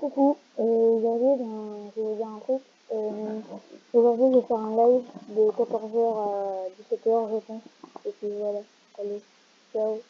Coucou, euh, aujourd'hui je vais vous dire un truc. Euh, aujourd'hui je vais faire un live de 14h à 17h je pense. Et puis voilà, allez, ciao.